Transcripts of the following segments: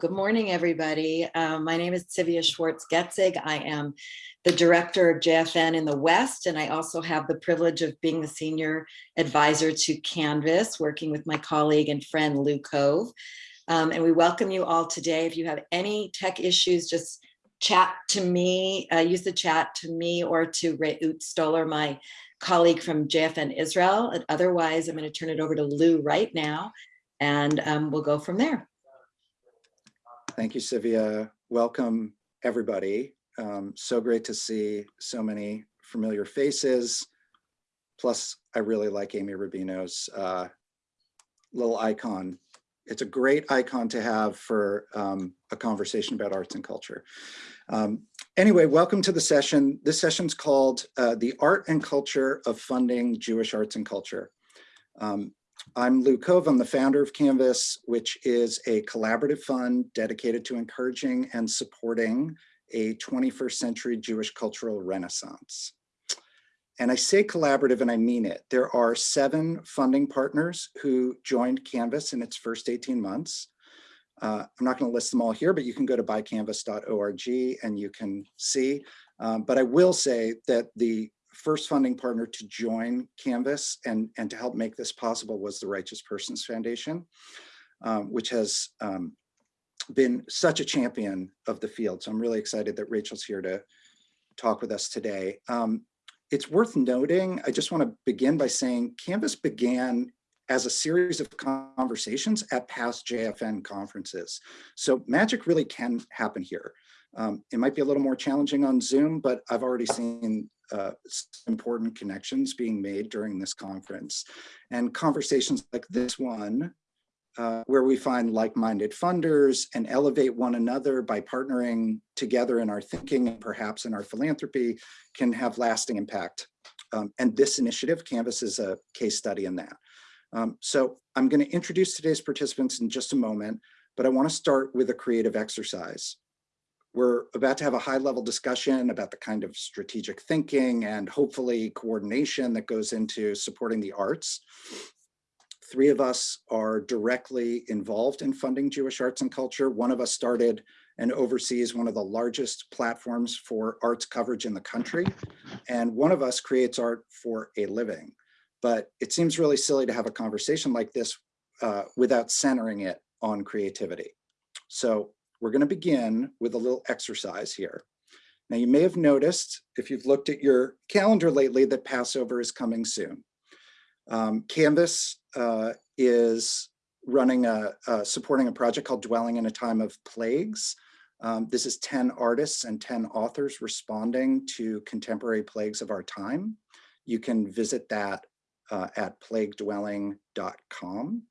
Good morning, everybody. Um, my name is Sivia Schwartz-Getzig. I am the director of JFN in the West, and I also have the privilege of being the senior advisor to Canvas, working with my colleague and friend Lou Cove. Um, and we welcome you all today. If you have any tech issues, just chat to me, uh, use the chat to me or to Reut Stoller, my colleague from JFN Israel. And otherwise, I'm going to turn it over to Lou right now, and um, we'll go from there. Thank you, Sylvia. Welcome, everybody. Um, so great to see so many familiar faces. Plus, I really like Amy Rubino's uh, little icon. It's a great icon to have for um, a conversation about arts and culture. Um, anyway, welcome to the session. This session's called uh, The Art and Culture of Funding Jewish Arts and Culture. Um, I'm Lou Cove. I'm the founder of Canvas, which is a collaborative fund dedicated to encouraging and supporting a 21st century Jewish cultural renaissance. And I say collaborative and I mean it. There are seven funding partners who joined Canvas in its first 18 months. Uh, I'm not going to list them all here, but you can go to buycanvas.org and you can see. Um, but I will say that the first funding partner to join Canvas and, and to help make this possible was the Righteous Persons Foundation, um, which has um, been such a champion of the field. So I'm really excited that Rachel's here to talk with us today. Um, it's worth noting, I just want to begin by saying Canvas began as a series of conversations at past JFN conferences. So magic really can happen here. Um, it might be a little more challenging on Zoom, but I've already seen uh, important connections being made during this conference. And conversations like this one, uh, where we find like-minded funders and elevate one another by partnering together in our thinking and perhaps in our philanthropy can have lasting impact. Um, and this initiative, Canvas, is a case study in that. Um, so I'm going to introduce today's participants in just a moment, but I want to start with a creative exercise. We're about to have a high level discussion about the kind of strategic thinking and hopefully coordination that goes into supporting the arts. Three of us are directly involved in funding Jewish arts and culture. One of us started and oversees one of the largest platforms for arts coverage in the country. And one of us creates art for a living. But it seems really silly to have a conversation like this uh, without centering it on creativity. So we're going to begin with a little exercise here. Now you may have noticed if you've looked at your calendar lately that Passover is coming soon. Um, Canvas uh, is running a, uh, supporting a project called Dwelling in a Time of Plagues. Um, this is 10 artists and 10 authors responding to contemporary plagues of our time. You can visit that uh, at plaguedwelling.com.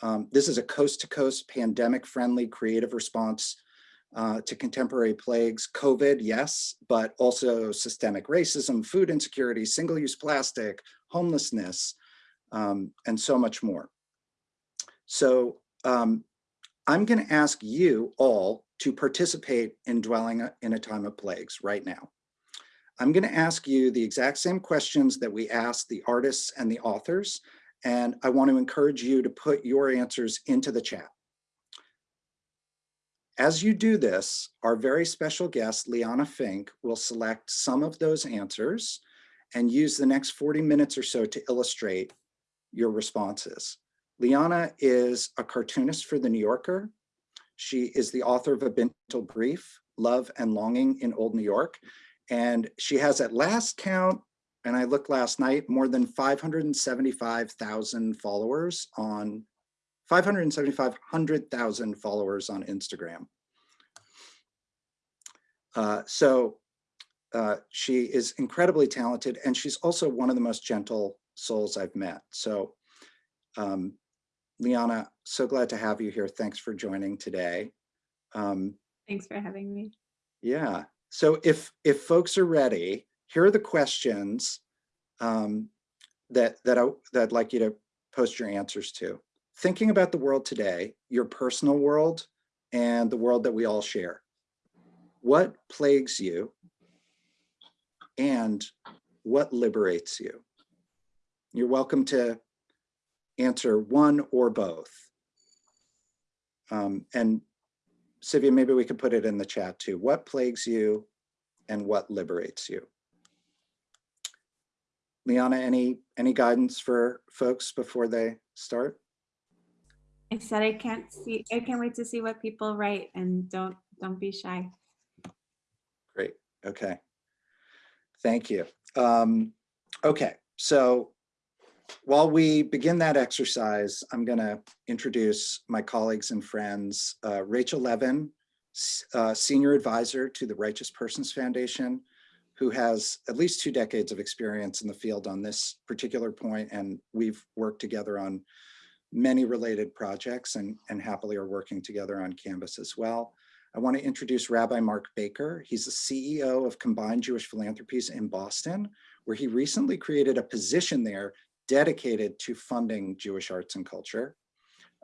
Um, this is a coast-to-coast pandemic-friendly creative response uh, to contemporary plagues, COVID, yes, but also systemic racism, food insecurity, single-use plastic, homelessness, um, and so much more. So um, I'm gonna ask you all to participate in dwelling in a time of plagues right now. I'm gonna ask you the exact same questions that we asked the artists and the authors, and I want to encourage you to put your answers into the chat. As you do this, our very special guest, Liana Finck, will select some of those answers and use the next 40 minutes or so to illustrate your responses. Liana is a cartoonist for The New Yorker. She is the author of A Bintel Brief, Love and Longing in Old New York. And she has at last count and I looked last night, more than 575,000 followers on 575,000 followers on Instagram. Uh, so uh, she is incredibly talented and she's also one of the most gentle souls I've met. So um, Liana, so glad to have you here. Thanks for joining today. Um, Thanks for having me. Yeah. So if if folks are ready, here are the questions um, that, that, I, that I'd like you to post your answers to. Thinking about the world today, your personal world and the world that we all share. What plagues you and what liberates you? You're welcome to answer one or both. Um, and Sivia, maybe we could put it in the chat too. What plagues you and what liberates you? Liana, any, any guidance for folks before they start? I said I can't see, I can't wait to see what people write and don't, don't be shy. Great, okay. Thank you. Um, okay, so while we begin that exercise, I'm gonna introduce my colleagues and friends, uh, Rachel Levin, uh, Senior Advisor to the Righteous Persons Foundation, who has at least two decades of experience in the field on this particular point, and we've worked together on many related projects and, and happily are working together on Canvas as well. I want to introduce Rabbi Mark Baker. He's the CEO of Combined Jewish Philanthropies in Boston, where he recently created a position there dedicated to funding Jewish arts and culture.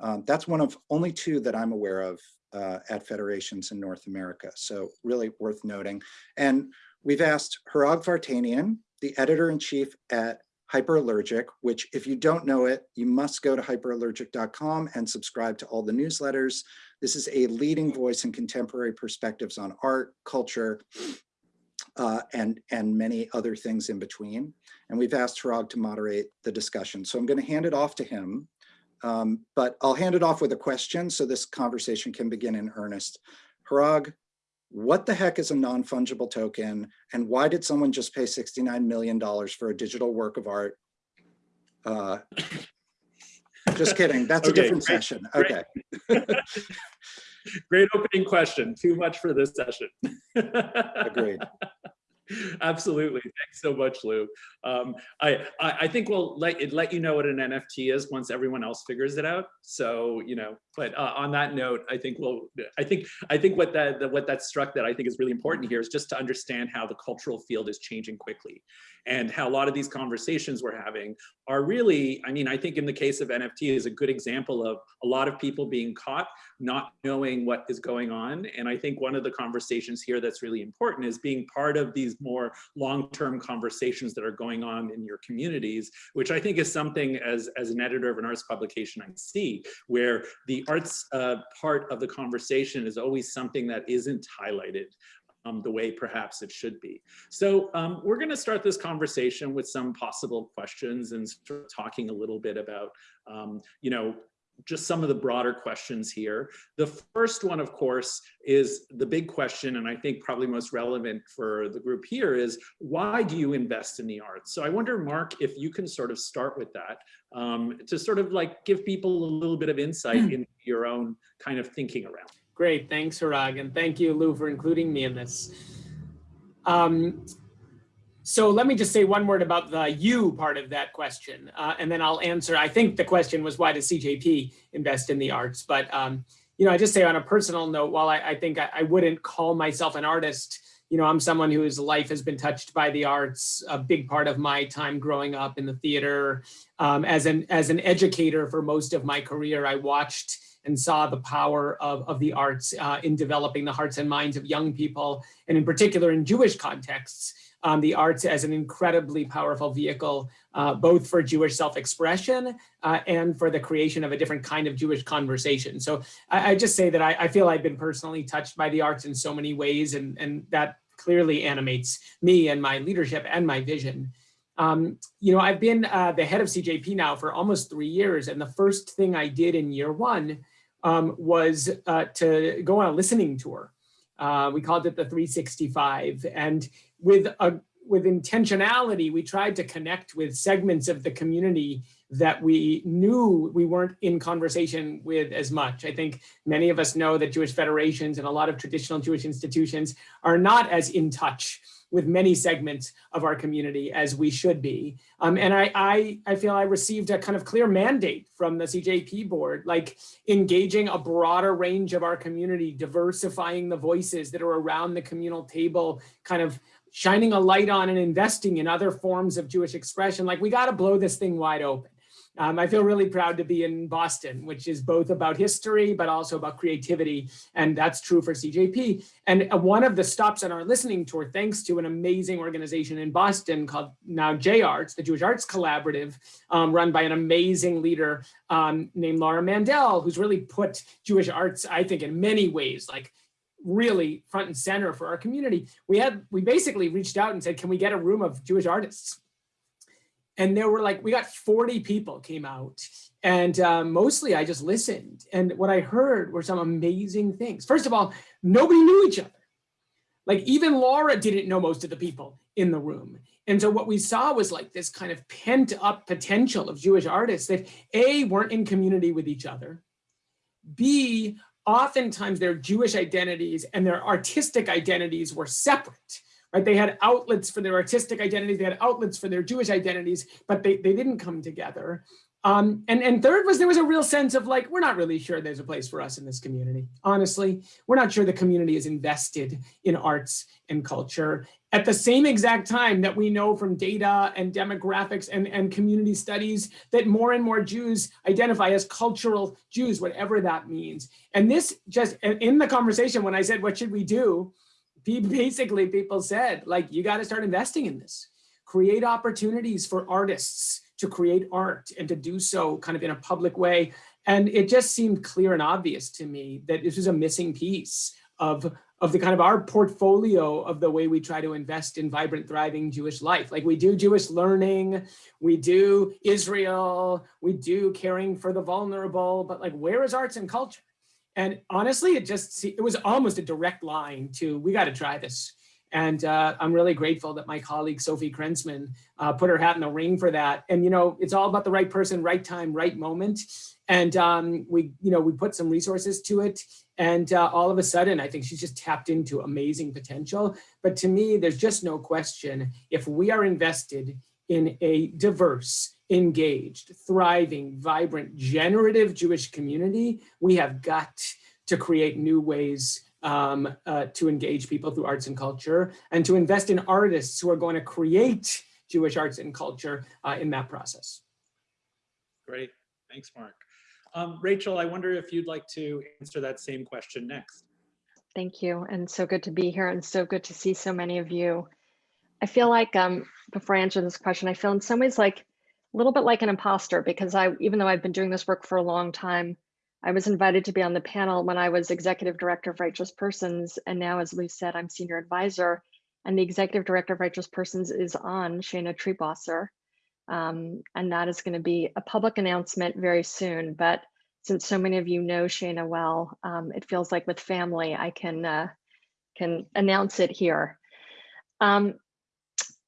Um, that's one of only two that I'm aware of uh, at federations in North America, so really worth noting. And we've asked Hrag Vartanian, the editor-in-chief at Hyperallergic, which if you don't know it, you must go to hyperallergic.com and subscribe to all the newsletters. This is a leading voice in contemporary perspectives on art, culture, uh, and, and many other things in between. And we've asked Hrag to moderate the discussion. So I'm going to hand it off to him, um, but I'll hand it off with a question so this conversation can begin in earnest. Hrag, what the heck is a non-fungible token and why did someone just pay $69 million for a digital work of art? Uh, just kidding, that's a different great, session. great. Okay, Great opening question. Too much for this session. agreed. Absolutely. Thanks so much, Lou. Um, I, I I think we'll let it let you know what an NFT is once everyone else figures it out. So you know, but uh, on that note, I think we'll. I think I think what that the, what that struck that I think is really important here is just to understand how the cultural field is changing quickly, and how a lot of these conversations we're having are really. I mean, I think in the case of NFT is a good example of a lot of people being caught not knowing what is going on. And I think one of the conversations here that's really important is being part of these more long-term conversations that are going on in your communities, which I think is something as, as an editor of an arts publication I see, where the arts uh, part of the conversation is always something that isn't highlighted um, the way perhaps it should be. So um, we're going to start this conversation with some possible questions and sort of talking a little bit about, um, you know, just some of the broader questions here. The first one, of course, is the big question, and I think probably most relevant for the group here is, why do you invest in the arts? So I wonder, Mark, if you can sort of start with that um, to sort of like give people a little bit of insight into your own kind of thinking around. Great, thanks, Hrag, and thank you, Lou, for including me in this. Um, so let me just say one word about the you part of that question, uh, and then I'll answer. I think the question was why does CJP invest in the arts? But um, you know, I just say on a personal note, while I, I think I, I wouldn't call myself an artist, you know, I'm someone whose life has been touched by the arts. A big part of my time growing up in the theater, um, as an as an educator for most of my career, I watched and saw the power of, of the arts uh, in developing the hearts and minds of young people, and in particular in Jewish contexts, um, the arts as an incredibly powerful vehicle, uh, both for Jewish self-expression uh, and for the creation of a different kind of Jewish conversation. So I, I just say that I, I, feel I've been personally touched by the arts in so many ways, and, and that clearly animates me and my leadership and my vision. Um, you know, I've been uh, the head of CJP now for almost three years, and the first thing I did in year one um, was uh, to go on a listening tour. Uh, we called it the 365. And with, a, with intentionality, we tried to connect with segments of the community that we knew we weren't in conversation with as much. I think many of us know that Jewish federations and a lot of traditional Jewish institutions are not as in touch with many segments of our community as we should be. Um, and I, I, I feel I received a kind of clear mandate from the CJP board, like engaging a broader range of our community, diversifying the voices that are around the communal table, kind of shining a light on and investing in other forms of Jewish expression. Like we got to blow this thing wide open. Um, I feel really proud to be in Boston, which is both about history, but also about creativity. And that's true for CJP. And uh, one of the stops on our listening tour, thanks to an amazing organization in Boston called now JArts, the Jewish Arts Collaborative, um, run by an amazing leader um, named Laura Mandel, who's really put Jewish arts, I think, in many ways, like really front and center for our community. We had, we basically reached out and said, can we get a room of Jewish artists? And there were like, we got 40 people came out and uh, mostly I just listened. And what I heard were some amazing things. First of all, nobody knew each other. Like even Laura didn't know most of the people in the room. And so what we saw was like this kind of pent up potential of Jewish artists that A, weren't in community with each other. B, oftentimes their Jewish identities and their artistic identities were separate right? They had outlets for their artistic identities, they had outlets for their Jewish identities, but they, they didn't come together. Um, and, and third was there was a real sense of like, we're not really sure there's a place for us in this community. Honestly, we're not sure the community is invested in arts and culture at the same exact time that we know from data and demographics and, and community studies that more and more Jews identify as cultural Jews, whatever that means. And this just in the conversation, when I said, what should we do? basically people said, like, you got to start investing in this. Create opportunities for artists to create art and to do so kind of in a public way. And it just seemed clear and obvious to me that this was a missing piece of, of the kind of our portfolio of the way we try to invest in vibrant, thriving Jewish life. Like we do Jewish learning, we do Israel, we do caring for the vulnerable, but like where is arts and culture? And honestly, it just, it was almost a direct line to, we got to try this. And uh, I'm really grateful that my colleague Sophie Krensman uh, put her hat in the ring for that. And, you know, it's all about the right person, right time, right moment. And um, we, you know, we put some resources to it. And uh, all of a sudden, I think she's just tapped into amazing potential. But to me, there's just no question, if we are invested in a diverse, engaged, thriving, vibrant, generative Jewish community, we have got to create new ways um, uh, to engage people through arts and culture and to invest in artists who are going to create Jewish arts and culture uh, in that process. Great, thanks, Mark. Um, Rachel, I wonder if you'd like to answer that same question next. Thank you, and so good to be here and so good to see so many of you. I feel like, um, before I answer this question, I feel in some ways like a little bit like an imposter because I, even though I've been doing this work for a long time, I was invited to be on the panel when I was executive director of Righteous Persons. And now, as Lou said, I'm senior advisor and the executive director of Righteous Persons is on Shana Triebwasser. Um, and that is gonna be a public announcement very soon. But since so many of you know Shana well, um, it feels like with family, I can, uh, can announce it here. Um,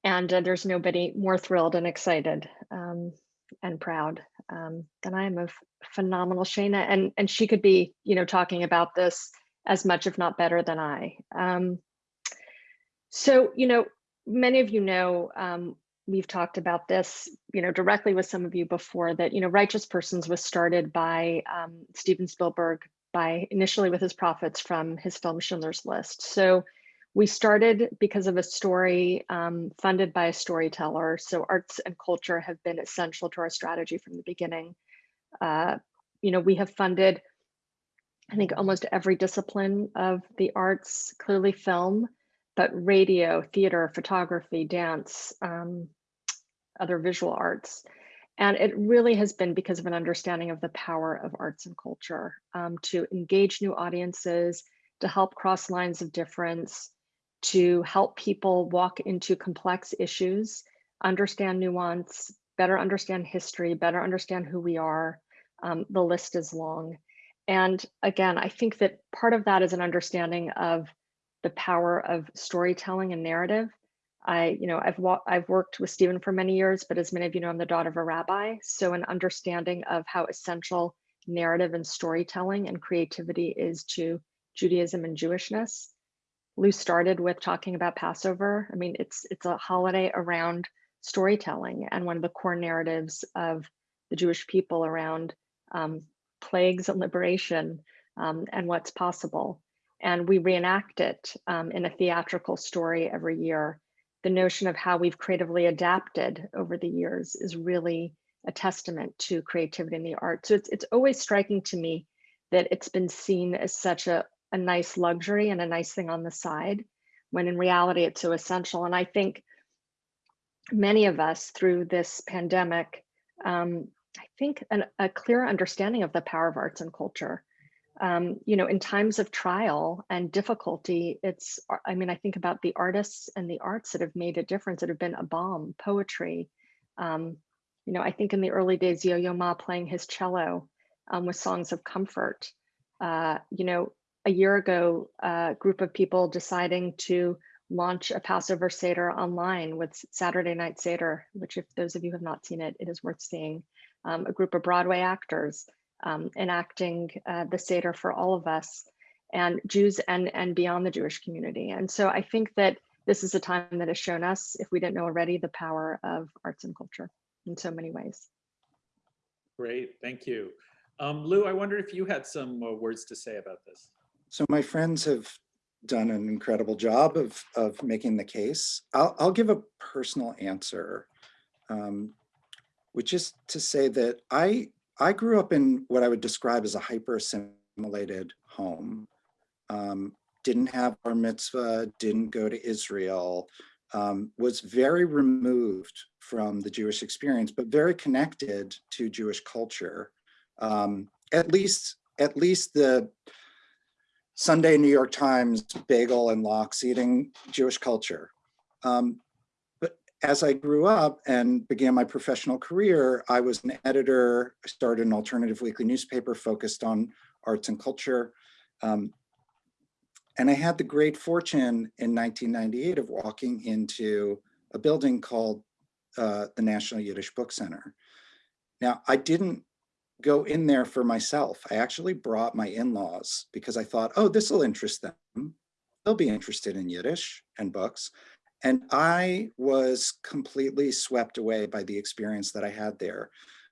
and uh, there's nobody more thrilled and excited um, and proud um, than I am of phenomenal Shana. And, and she could be, you know, talking about this as much, if not better than I. Um, so, you know, many of you know, um, we've talked about this, you know, directly with some of you before that, you know, Righteous Persons was started by um, Steven Spielberg by initially with his profits from his film Schindler's List. So we started because of a story um, funded by a storyteller. So arts and culture have been essential to our strategy from the beginning. Uh, you know, we have funded, I think, almost every discipline of the arts, clearly film, but radio, theater, photography, dance, um, other visual arts. And it really has been because of an understanding of the power of arts and culture um, to engage new audiences, to help cross lines of difference, to help people walk into complex issues, understand nuance, better understand history, better understand who we are. Um, the list is long. And again, I think that part of that is an understanding of the power of storytelling and narrative. I, you know, I've I've worked with Steven for many years, but as many of you know, I'm the daughter of a rabbi. So an understanding of how essential narrative and storytelling and creativity is to Judaism and Jewishness. Lou started with talking about Passover. I mean, it's it's a holiday around storytelling and one of the core narratives of the Jewish people around um, plagues and liberation um, and what's possible. And we reenact it um, in a theatrical story every year. The notion of how we've creatively adapted over the years is really a testament to creativity in the arts. So it's, it's always striking to me that it's been seen as such a, a nice luxury and a nice thing on the side, when in reality it's so essential. And I think many of us through this pandemic, um, I think an, a clear understanding of the power of arts and culture. Um, you know, in times of trial and difficulty, it's, I mean, I think about the artists and the arts that have made a difference, that have been a balm, poetry. Um, you know, I think in the early days, Yo-Yo Ma playing his cello um, with songs of comfort. Uh, you know, a year ago, a group of people deciding to launch a Passover Seder online with Saturday Night Seder, which if those of you have not seen it, it is worth seeing. Um, a group of Broadway actors um, enacting uh, the Seder for all of us and Jews and, and beyond the Jewish community. And so I think that this is a time that has shown us, if we didn't know already, the power of arts and culture in so many ways. Great, thank you. Um, Lou, I wonder if you had some uh, words to say about this. So my friends have done an incredible job of, of making the case. I'll, I'll give a personal answer, um, which is to say that I, I grew up in what I would describe as a hyper assimilated home. Um, didn't have bar mitzvah, didn't go to Israel, um, was very removed from the Jewish experience, but very connected to Jewish culture. Um, at least, at least the Sunday New York Times bagel and lox eating Jewish culture. Um, but as I grew up and began my professional career, I was an editor. I started an alternative weekly newspaper focused on arts and culture. Um, and I had the great fortune in 1998 of walking into a building called uh, the National Yiddish Book Center. Now, I didn't go in there for myself. I actually brought my in-laws because I thought, oh, this will interest them. They'll be interested in Yiddish and books. And I was completely swept away by the experience that I had there.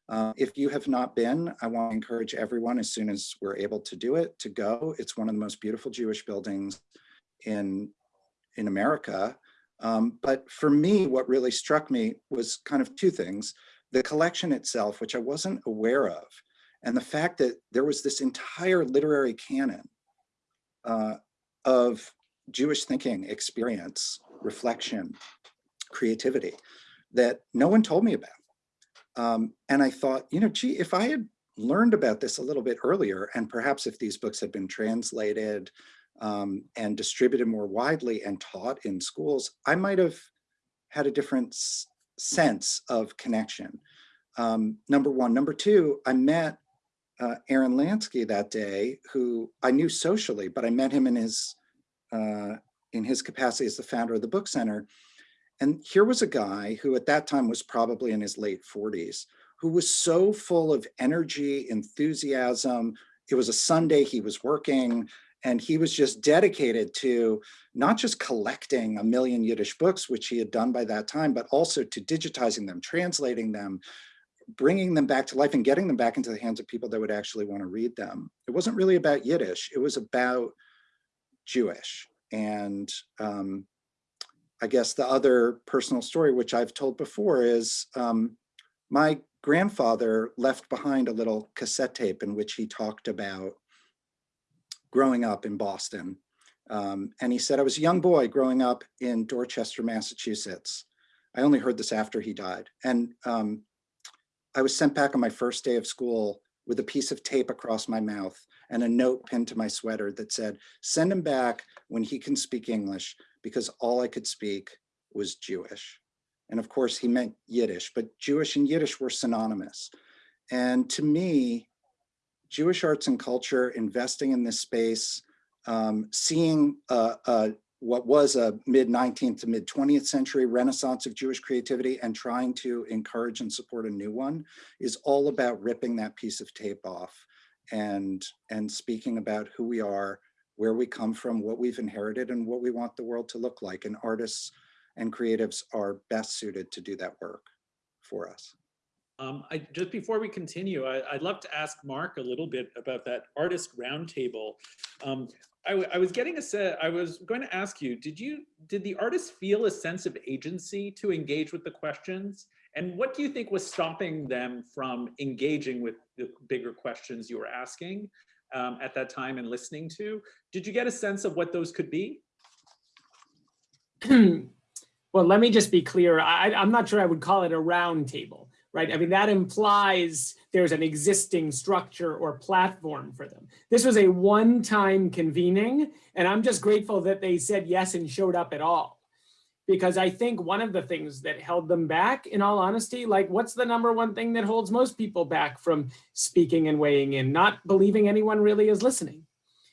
Uh, if you have not been, I want to encourage everyone as soon as we're able to do it to go. It's one of the most beautiful Jewish buildings in, in America. Um, but for me, what really struck me was kind of two things the collection itself, which I wasn't aware of, and the fact that there was this entire literary canon uh, of Jewish thinking, experience, reflection, creativity that no one told me about. Um, and I thought, you know, gee, if I had learned about this a little bit earlier, and perhaps if these books had been translated um, and distributed more widely and taught in schools, I might have had a different sense of connection. Um, number one. Number two, I met uh, Aaron Lansky that day, who I knew socially, but I met him in his uh, in his capacity as the founder of the book center. And here was a guy who at that time was probably in his late 40s, who was so full of energy, enthusiasm. It was a Sunday, he was working, and he was just dedicated to not just collecting a million Yiddish books, which he had done by that time, but also to digitizing them, translating them, bringing them back to life and getting them back into the hands of people that would actually want to read them. It wasn't really about Yiddish, it was about Jewish. And um, I guess the other personal story, which I've told before is um, my grandfather left behind a little cassette tape in which he talked about growing up in Boston. Um, and he said, I was a young boy growing up in Dorchester, Massachusetts. I only heard this after he died. And um, I was sent back on my first day of school with a piece of tape across my mouth and a note pinned to my sweater that said, send him back when he can speak English because all I could speak was Jewish. And of course he meant Yiddish, but Jewish and Yiddish were synonymous. And to me, Jewish arts and culture, investing in this space, um, seeing uh, uh, what was a mid 19th to mid 20th century renaissance of Jewish creativity and trying to encourage and support a new one is all about ripping that piece of tape off and, and speaking about who we are, where we come from, what we've inherited and what we want the world to look like. And artists and creatives are best suited to do that work for us. Um, I, just before we continue, I, would love to ask Mark a little bit about that artist roundtable. Um, I, I, was getting a set, I was going to ask you, did you, did the artists feel a sense of agency to engage with the questions? And what do you think was stopping them from engaging with the bigger questions you were asking um, at that time and listening to? Did you get a sense of what those could be? well, let me just be clear. I, I'm not sure I would call it a round table, right? I mean, that implies there's an existing structure or platform for them. This was a one-time convening, and I'm just grateful that they said yes and showed up at all. Because I think one of the things that held them back, in all honesty, like what's the number one thing that holds most people back from speaking and weighing in? Not believing anyone really is listening.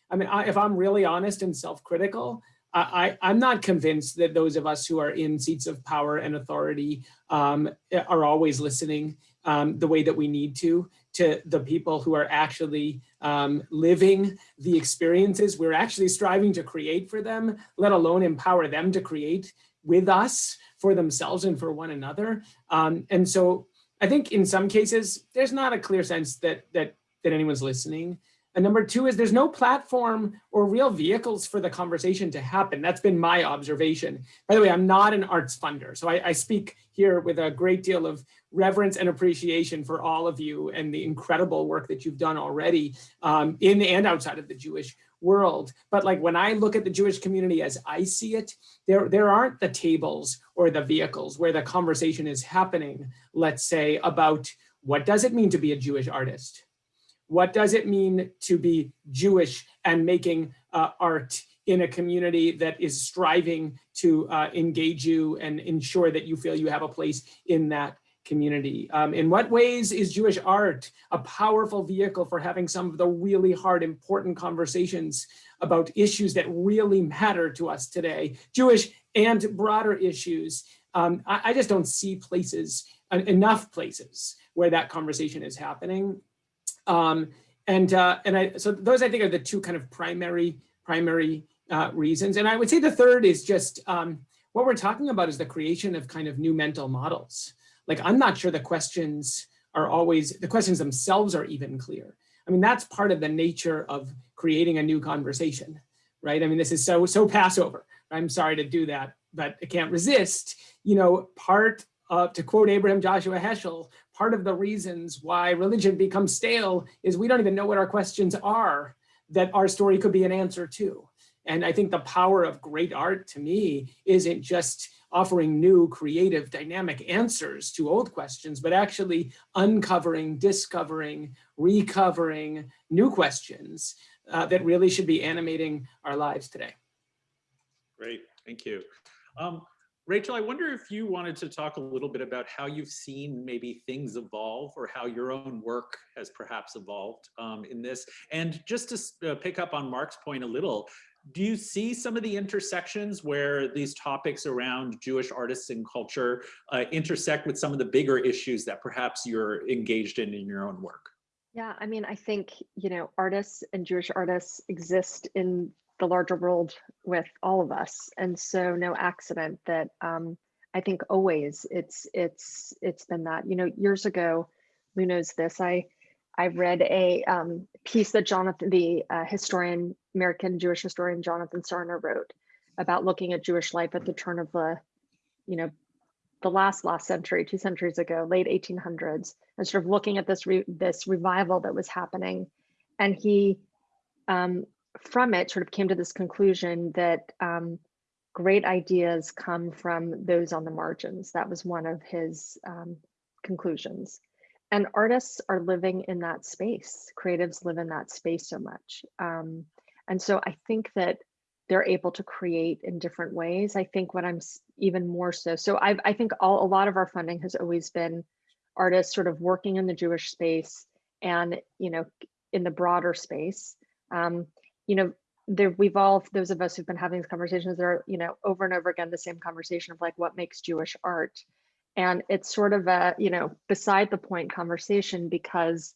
I mean, I, if I'm really honest and self-critical, I, I'm not convinced that those of us who are in seats of power and authority um, are always listening um, the way that we need to, to the people who are actually um, living the experiences we're actually striving to create for them, let alone empower them to create with us for themselves and for one another. Um, and so I think in some cases, there's not a clear sense that, that, that anyone's listening. And number two is there's no platform or real vehicles for the conversation to happen. That's been my observation. By the way, I'm not an arts funder, so I, I, speak here with a great deal of reverence and appreciation for all of you and the incredible work that you've done already um, in and outside of the Jewish world. But like when I look at the Jewish community as I see it, there, there aren't the tables or the vehicles where the conversation is happening, let's say, about what does it mean to be a Jewish artist? What does it mean to be Jewish and making uh, art in a community that is striving to uh, engage you and ensure that you feel you have a place in that community? Um, in what ways is Jewish art a powerful vehicle for having some of the really hard, important conversations about issues that really matter to us today, Jewish and broader issues? Um, I, I just don't see places, enough places where that conversation is happening. Um, and uh, and I so those I think are the two kind of primary primary uh, reasons. And I would say the third is just um, what we're talking about is the creation of kind of new mental models. Like I'm not sure the questions are always the questions themselves are even clear. I mean that's part of the nature of creating a new conversation, right? I mean this is so so Passover. I'm sorry to do that, but I can't resist. You know, part uh, to quote Abraham Joshua Heschel, part of the reasons why religion becomes stale is we don't even know what our questions are that our story could be an answer to. And I think the power of great art to me isn't just offering new creative dynamic answers to old questions, but actually uncovering, discovering, recovering new questions uh, that really should be animating our lives today. Great, thank you. Um, Rachel, I wonder if you wanted to talk a little bit about how you've seen maybe things evolve or how your own work has perhaps evolved um, in this. And just to uh, pick up on Mark's point a little, do you see some of the intersections where these topics around Jewish artists and culture uh, intersect with some of the bigger issues that perhaps you're engaged in in your own work? Yeah, I mean, I think, you know, artists and Jewish artists exist in the larger world with all of us. And so no accident that um, I think always it's it's it's been that. You know, years ago, who knows this? I I read a um, piece that Jonathan, the uh, historian, American Jewish historian Jonathan Sarna wrote about looking at Jewish life at the turn of the, you know, the last last century, two centuries ago, late 1800s, and sort of looking at this re this revival that was happening, and he um, from it sort of came to this conclusion that um, great ideas come from those on the margins. That was one of his um, conclusions. And artists are living in that space. Creatives live in that space so much. Um, and so I think that they're able to create in different ways. I think what I'm even more so, so I've, I think all, a lot of our funding has always been artists sort of working in the Jewish space and, you know, in the broader space. Um, you know, there we've all those of us who've been having these conversations are you know over and over again the same conversation of like what makes jewish art? And it's sort of a you know beside the point conversation because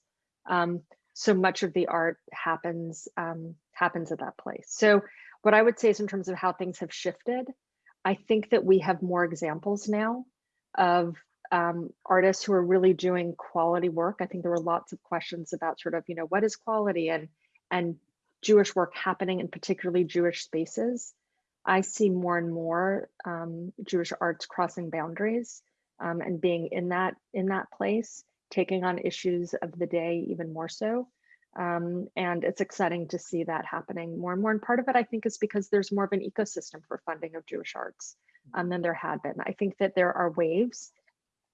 um, so much of the art happens um, happens at that place. So what i would say is in terms of how things have shifted i think that we have more examples now of um, artists who are really doing quality work. I think there were lots of questions about sort of you know what is quality and and Jewish work happening in particularly Jewish spaces, I see more and more um, Jewish arts crossing boundaries um, and being in that in that place, taking on issues of the day even more so. Um, and it's exciting to see that happening more and more. And part of it, I think, is because there's more of an ecosystem for funding of Jewish arts um, than there had been. I think that there are waves.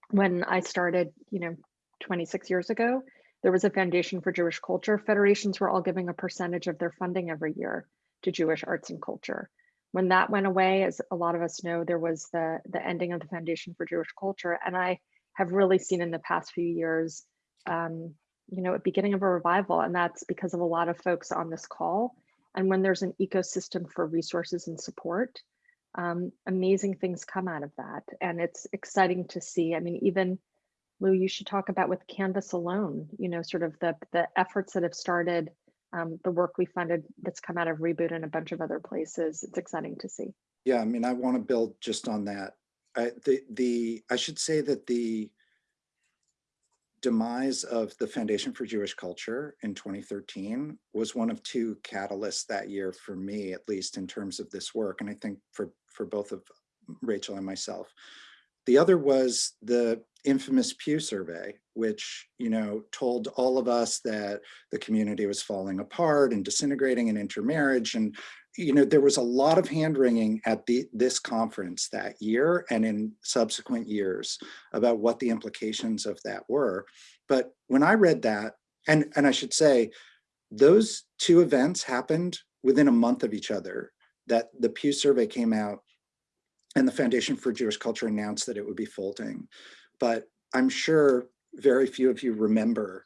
When I started, you know, 26 years ago, there was a Foundation for Jewish Culture. Federations were all giving a percentage of their funding every year to Jewish arts and culture. When that went away, as a lot of us know, there was the, the ending of the Foundation for Jewish Culture. And I have really seen in the past few years, um, you know, a beginning of a revival. And that's because of a lot of folks on this call. And when there's an ecosystem for resources and support, um, amazing things come out of that. And it's exciting to see. I mean, even Lou, you should talk about with Canvas alone, you know, sort of the, the efforts that have started, um, the work we funded that's come out of Reboot and a bunch of other places. It's exciting to see. Yeah, I mean, I want to build just on that. I, the, the, I should say that the demise of the Foundation for Jewish Culture in 2013 was one of two catalysts that year for me, at least in terms of this work. And I think for, for both of Rachel and myself. The other was the infamous Pew survey, which, you know, told all of us that the community was falling apart and disintegrating and intermarriage. And, you know, there was a lot of hand wringing at the, this conference that year and in subsequent years about what the implications of that were. But when I read that, and, and I should say, those two events happened within a month of each other, that the Pew survey came out and the Foundation for Jewish Culture announced that it would be folding. But I'm sure very few of you remember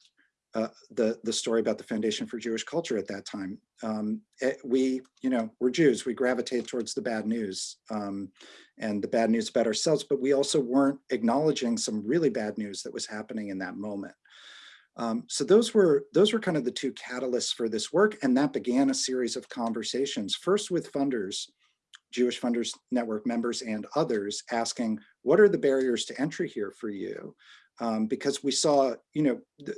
uh, the, the story about the Foundation for Jewish Culture at that time. Um, it, we, you know, we're Jews, we gravitate towards the bad news um, and the bad news about ourselves, but we also weren't acknowledging some really bad news that was happening in that moment. Um, so those were those were kind of the two catalysts for this work, and that began a series of conversations, first with funders Jewish Funders Network members and others asking, what are the barriers to entry here for you? Um, because we saw, you know, the,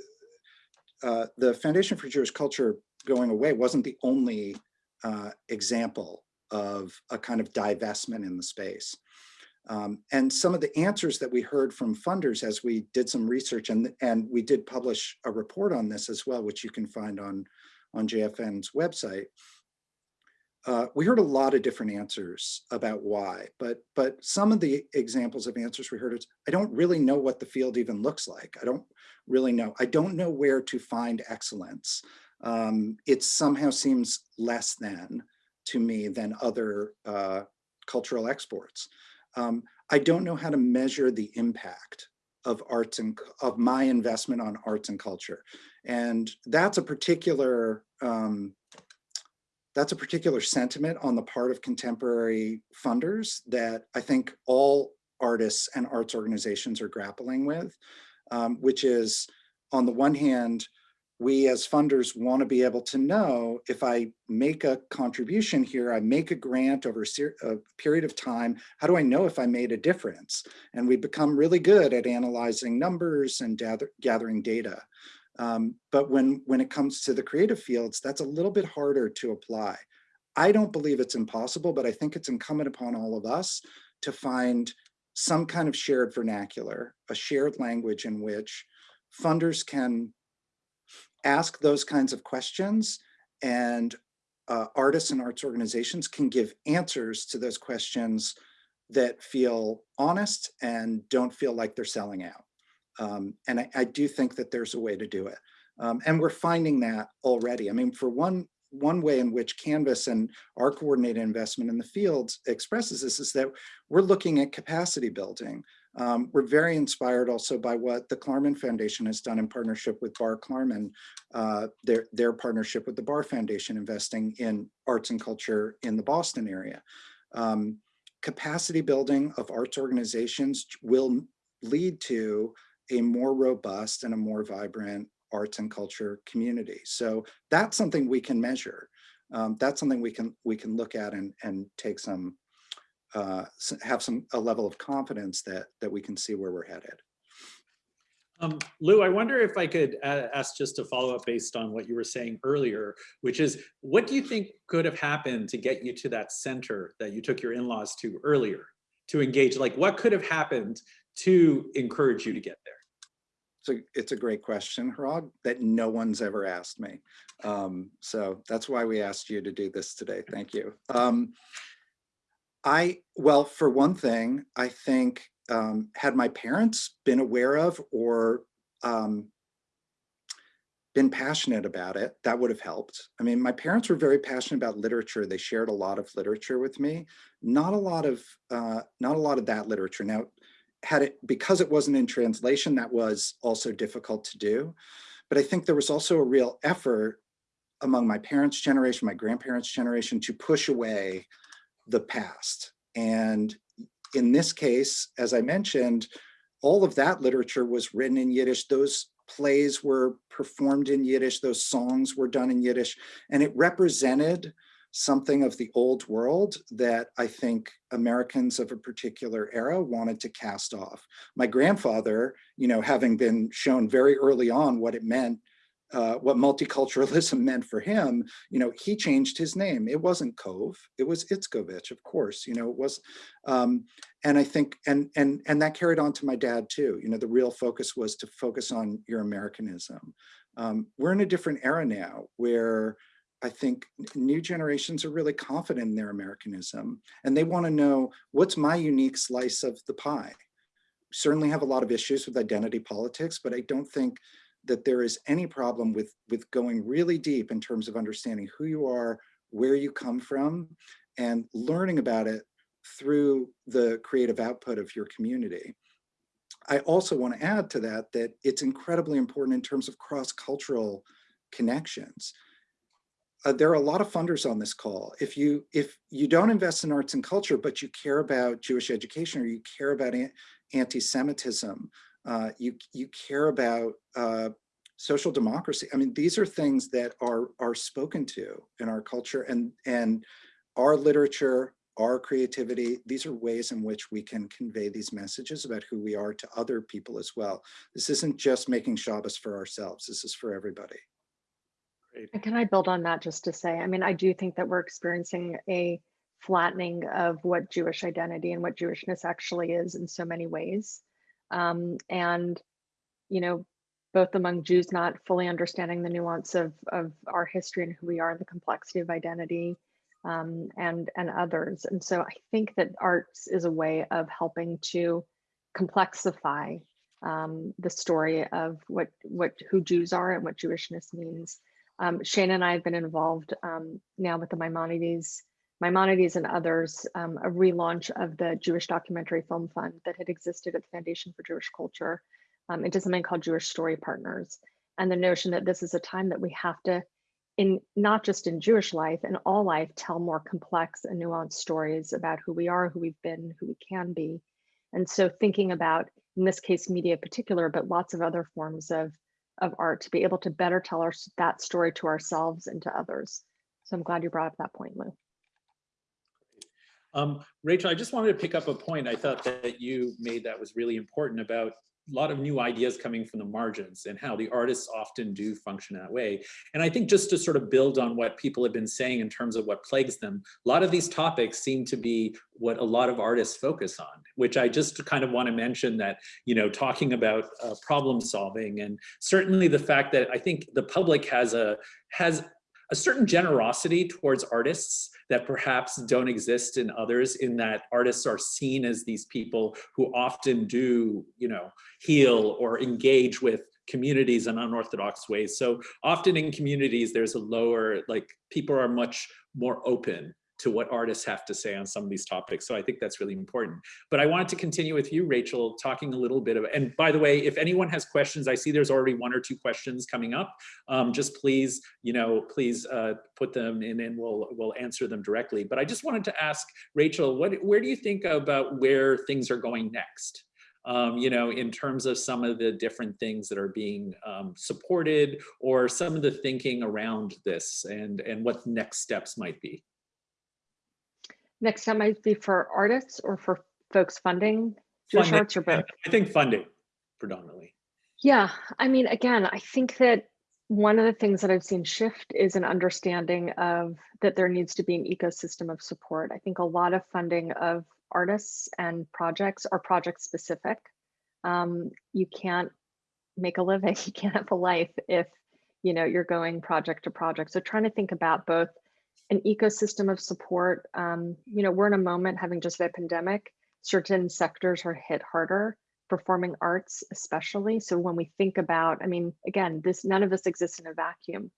uh, the Foundation for Jewish Culture going away wasn't the only uh, example of a kind of divestment in the space. Um, and some of the answers that we heard from funders as we did some research and, and we did publish a report on this as well, which you can find on, on JFN's website, uh, we heard a lot of different answers about why, but but some of the examples of answers we heard is, I don't really know what the field even looks like. I don't really know. I don't know where to find excellence. Um, it somehow seems less than to me than other uh, cultural exports. Um, I don't know how to measure the impact of arts and of my investment on arts and culture. And that's a particular um, that's a particular sentiment on the part of contemporary funders that I think all artists and arts organizations are grappling with, um, which is on the one hand, we as funders want to be able to know if I make a contribution here, I make a grant over a, a period of time, how do I know if I made a difference? And we become really good at analyzing numbers and gather, gathering data. Um, but when, when it comes to the creative fields, that's a little bit harder to apply. I don't believe it's impossible, but I think it's incumbent upon all of us to find some kind of shared vernacular, a shared language in which funders can ask those kinds of questions and uh, artists and arts organizations can give answers to those questions that feel honest and don't feel like they're selling out. Um, and I, I, do think that there's a way to do it. Um, and we're finding that already. I mean, for one, one way in which Canvas and our coordinated investment in the fields expresses this is that we're looking at capacity building. Um, we're very inspired also by what the Klarman Foundation has done in partnership with Barr-Klarman, uh, their, their partnership with the Barr Foundation investing in arts and culture in the Boston area. Um, capacity building of arts organizations will lead to a more robust and a more vibrant arts and culture community. So that's something we can measure. Um, that's something we can we can look at and and take some uh, have some a level of confidence that that we can see where we're headed. Um, Lou, I wonder if I could uh, ask just a follow up based on what you were saying earlier, which is what do you think could have happened to get you to that center that you took your in-laws to earlier to engage? Like what could have happened to encourage you to get there? So it's a great question, Hrag, that no one's ever asked me. Um, so that's why we asked you to do this today. Thank you. Um, I, well, for one thing, I think um, had my parents been aware of or um, been passionate about it, that would have helped. I mean, my parents were very passionate about literature. They shared a lot of literature with me. Not a lot of, uh, not a lot of that literature. Now, had it, because it wasn't in translation, that was also difficult to do. But I think there was also a real effort among my parents' generation, my grandparents' generation to push away the past. And in this case, as I mentioned, all of that literature was written in Yiddish. Those plays were performed in Yiddish. Those songs were done in Yiddish. And it represented something of the old world that I think Americans of a particular era wanted to cast off. My grandfather, you know, having been shown very early on what it meant uh, what multiculturalism meant for him, you know, he changed his name. It wasn't Cove, it was Itzkovich, of course, you know, it was, um, and I think, and, and, and that carried on to my dad too. You know, the real focus was to focus on your Americanism. Um, we're in a different era now where I think new generations are really confident in their Americanism and they want to know what's my unique slice of the pie. Certainly have a lot of issues with identity politics, but I don't think that there is any problem with, with going really deep in terms of understanding who you are, where you come from, and learning about it through the creative output of your community. I also want to add to that that it's incredibly important in terms of cross-cultural connections. Uh, there are a lot of funders on this call. If you if you don't invest in arts and culture, but you care about Jewish education or you care about anti-Semitism uh, you, you care about uh, social democracy. I mean, these are things that are, are spoken to in our culture and, and our literature, our creativity, these are ways in which we can convey these messages about who we are to other people as well. This isn't just making Shabbos for ourselves, this is for everybody. Great. And can I build on that just to say, I mean, I do think that we're experiencing a flattening of what Jewish identity and what Jewishness actually is in so many ways um, and you know both among Jews not fully understanding the nuance of of our history and who we are the complexity of identity um, and and others and so I think that arts is a way of helping to complexify um, the story of what what who Jews are and what Jewishness means. Um, Shane and I have been involved um, now with the Maimonides Maimonides and others, um, a relaunch of the Jewish Documentary Film Fund that had existed at the Foundation for Jewish Culture um, into something called Jewish Story Partners. And the notion that this is a time that we have to, in not just in Jewish life, in all life, tell more complex and nuanced stories about who we are, who we've been, who we can be. And so thinking about, in this case, media in particular, but lots of other forms of, of art to be able to better tell our, that story to ourselves and to others. So I'm glad you brought up that point, Lou. Um, Rachel, I just wanted to pick up a point I thought that you made that was really important about lot of new ideas coming from the margins and how the artists often do function that way. And I think just to sort of build on what people have been saying in terms of what plagues them, a lot of these topics seem to be what a lot of artists focus on, which I just kind of want to mention that, you know, talking about uh, problem solving and certainly the fact that I think the public has a has a certain generosity towards artists that perhaps don't exist in others in that artists are seen as these people who often do, you know, heal or engage with communities in unorthodox ways. So often in communities, there's a lower, like people are much more open to what artists have to say on some of these topics. So I think that's really important. But I wanted to continue with you, Rachel, talking a little bit of, and by the way, if anyone has questions, I see there's already one or two questions coming up. Um, just please, you know, please uh, put them in and we'll, we'll answer them directly. But I just wanted to ask Rachel, what, where do you think about where things are going next? Um, you know, in terms of some of the different things that are being um, supported or some of the thinking around this and, and what next steps might be. Next time might be for artists or for folks funding Jewish Funding. arts or both. I think funding predominantly. Yeah, I mean, again, I think that one of the things that I've seen shift is an understanding of that there needs to be an ecosystem of support. I think a lot of funding of artists and projects are project specific. um, you can't make a living, you can't have a life if, you know, you're going project to project. So trying to think about both an ecosystem of support. Um, you know, we're in a moment having just a pandemic, certain sectors are hit harder, performing arts especially. So when we think about, I mean, again, this none of this exists in a vacuum.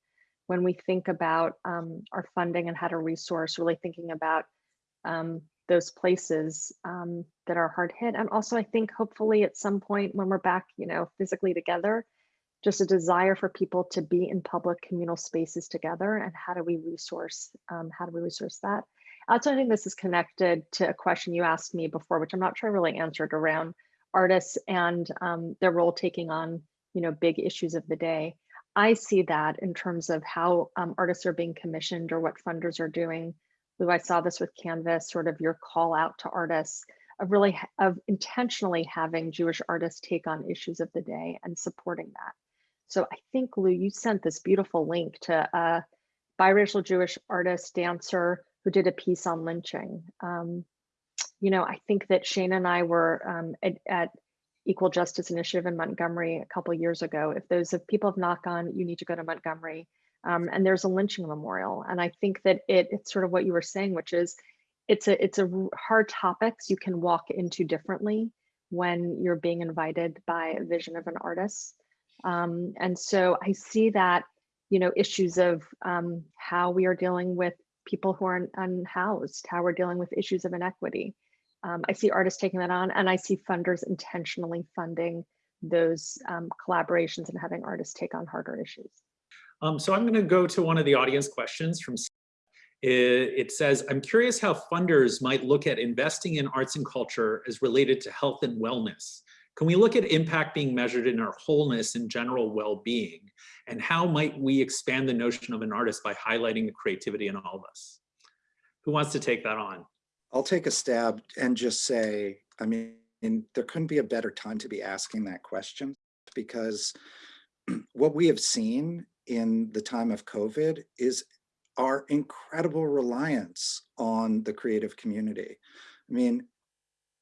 When we think about um, our funding and how to resource, really thinking about um, those places um, that are hard hit. And also, I think hopefully at some point when we're back, you know, physically together, just a desire for people to be in public communal spaces together and how do we resource, um, how do we resource that? Also, I think this is connected to a question you asked me before, which I'm not sure I really answered around artists and um, their role taking on, you know, big issues of the day. I see that in terms of how um, artists are being commissioned or what funders are doing. Lou, I saw this with Canvas, sort of your call out to artists of really of intentionally having Jewish artists take on issues of the day and supporting that. So I think Lou, you sent this beautiful link to a biracial Jewish artist, dancer who did a piece on lynching. Um, you know, I think that Shane and I were um, at, at Equal Justice Initiative in Montgomery a couple years ago. If those if people have not gone, you need to go to Montgomery. Um, and there's a lynching memorial. And I think that it, it's sort of what you were saying, which is it's a it's a hard topics you can walk into differently when you're being invited by a vision of an artist. Um, and so I see that, you know, issues of um, how we are dealing with people who are unhoused, how we're dealing with issues of inequity. Um, I see artists taking that on, and I see funders intentionally funding those um, collaborations and having artists take on harder issues. Um, so I'm going to go to one of the audience questions from. It says, I'm curious how funders might look at investing in arts and culture as related to health and wellness. Can we look at impact being measured in our wholeness and general well-being? And how might we expand the notion of an artist by highlighting the creativity in all of us? Who wants to take that on? I'll take a stab and just say, I mean, there couldn't be a better time to be asking that question because what we have seen in the time of COVID is our incredible reliance on the creative community. I mean,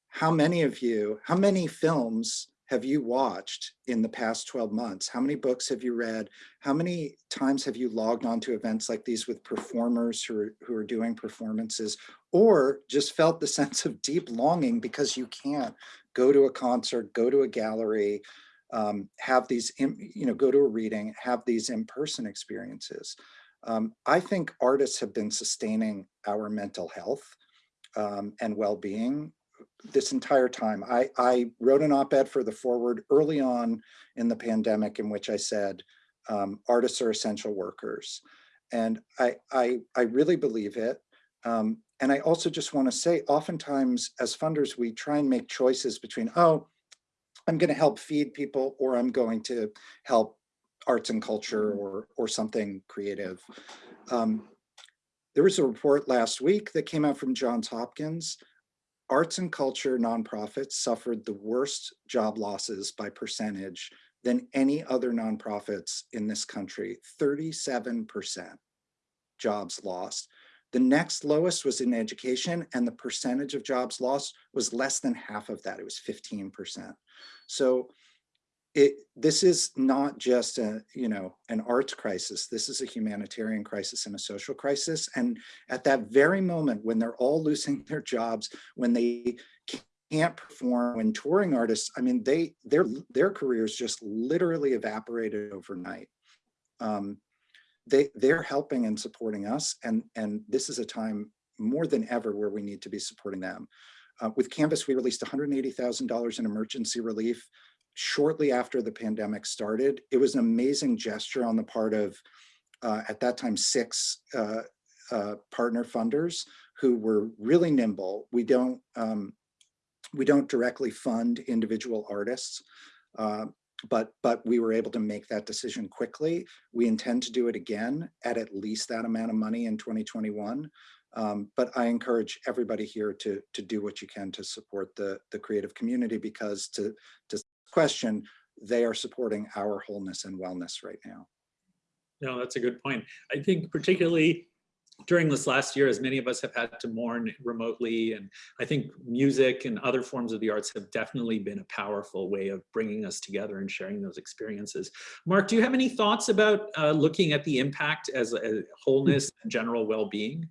how many of you, how many films have you watched in the past 12 months? How many books have you read? How many times have you logged on to events like these with performers who are, who are doing performances or just felt the sense of deep longing because you can't go to a concert, go to a gallery, um, have these, you know, go to a reading, have these in-person experiences. Um, I think artists have been sustaining our mental health um, and well-being this entire time. I, I wrote an op-ed for the Forward early on in the pandemic in which I said, um, artists are essential workers. And I, I, I really believe it. Um, and I also just want to say, oftentimes as funders, we try and make choices between, oh, I'm going to help feed people or I'm going to help arts and culture or, or something creative. Um, there was a report last week that came out from Johns Hopkins. Arts and culture nonprofits suffered the worst job losses by percentage than any other nonprofits in this country, 37% jobs lost. The next lowest was in education and the percentage of jobs lost was less than half of that, it was 15%. So it, this is not just a, you know, an arts crisis. This is a humanitarian crisis and a social crisis. And at that very moment when they're all losing their jobs, when they can't perform, when touring artists, I mean, they their their careers just literally evaporated overnight. Um, they they're helping and supporting us, and and this is a time more than ever where we need to be supporting them. Uh, with Canvas, we released $180,000 in emergency relief shortly after the pandemic started. It was an amazing gesture on the part of, uh, at that time, six uh, uh, partner funders who were really nimble. We don't, um, we don't directly fund individual artists, uh, but, but we were able to make that decision quickly. We intend to do it again at at least that amount of money in 2021. Um, but I encourage everybody here to, to do what you can to support the, the creative community because to, to question, they are supporting our wholeness and wellness right now. No, that's a good point. I think particularly during this last year, as many of us have had to mourn remotely, and I think music and other forms of the arts have definitely been a powerful way of bringing us together and sharing those experiences. Mark, do you have any thoughts about uh, looking at the impact as a wholeness and general well-being?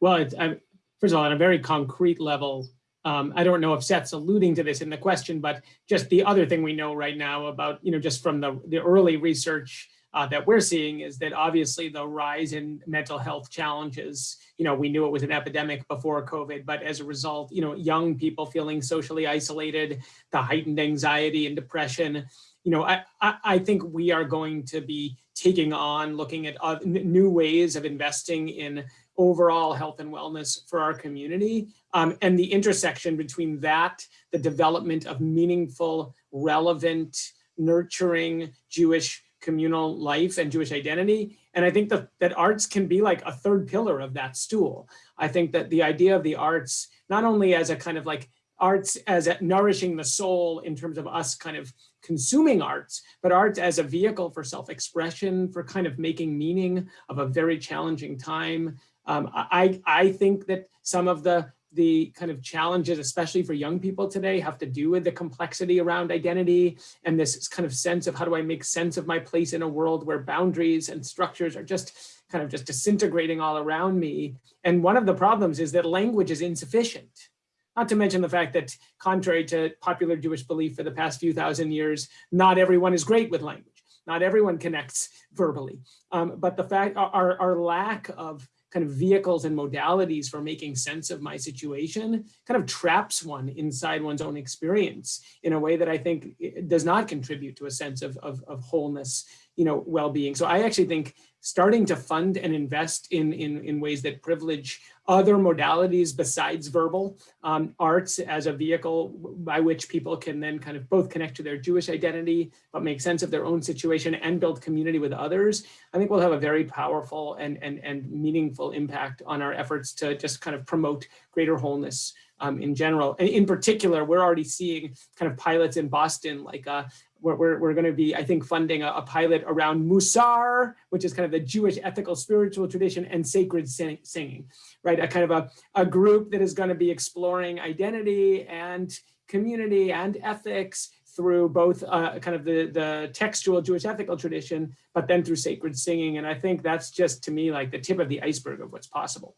Well, it's, I, first of all, on a very concrete level, um, I don't know if Seth's alluding to this in the question, but just the other thing we know right now about, you know, just from the, the early research uh, that we're seeing is that obviously the rise in mental health challenges, you know, we knew it was an epidemic before COVID, but as a result, you know, young people feeling socially isolated, the heightened anxiety and depression, you know, I, I, think we are going to be taking on looking at new ways of investing in overall health and wellness for our community. Um, and the intersection between that, the development of meaningful, relevant, nurturing Jewish communal life and Jewish identity. And I think that, that arts can be like a third pillar of that stool. I think that the idea of the arts, not only as a kind of like arts as a, nourishing the soul in terms of us kind of consuming arts, but arts as a vehicle for self-expression, for kind of making meaning of a very challenging time. Um, I, I think that some of the the kind of challenges, especially for young people today, have to do with the complexity around identity and this kind of sense of how do I make sense of my place in a world where boundaries and structures are just kind of just disintegrating all around me. And one of the problems is that language is insufficient. Not to mention the fact that contrary to popular Jewish belief for the past few thousand years, not everyone is great with language. Not everyone connects verbally. Um, but the fact our, our lack of kind of vehicles and modalities for making sense of my situation kind of traps one inside one's own experience in a way that I think eh, does not contribute to a sense of, of, of wholeness, you know, well-being. So I actually think starting to fund and invest in, in, in ways that privilege other modalities besides verbal um, arts as a vehicle by which people can then kind of both connect to their Jewish identity, but make sense of their own situation and build community with others, I think we'll have a very powerful and, and, and meaningful impact on our efforts to just kind of promote greater wholeness um, in general. And in particular, we're already seeing kind of pilots in Boston, like uh, we're, we're, we're going to be, I think, funding a, a, pilot around Musar, which is kind of the Jewish ethical spiritual tradition and sacred sing singing, right? A kind of a, a group that is going to be exploring identity and community and ethics through both uh, kind of the, the textual Jewish ethical tradition, but then through sacred singing. And I think that's just to me like the tip of the iceberg of what's possible.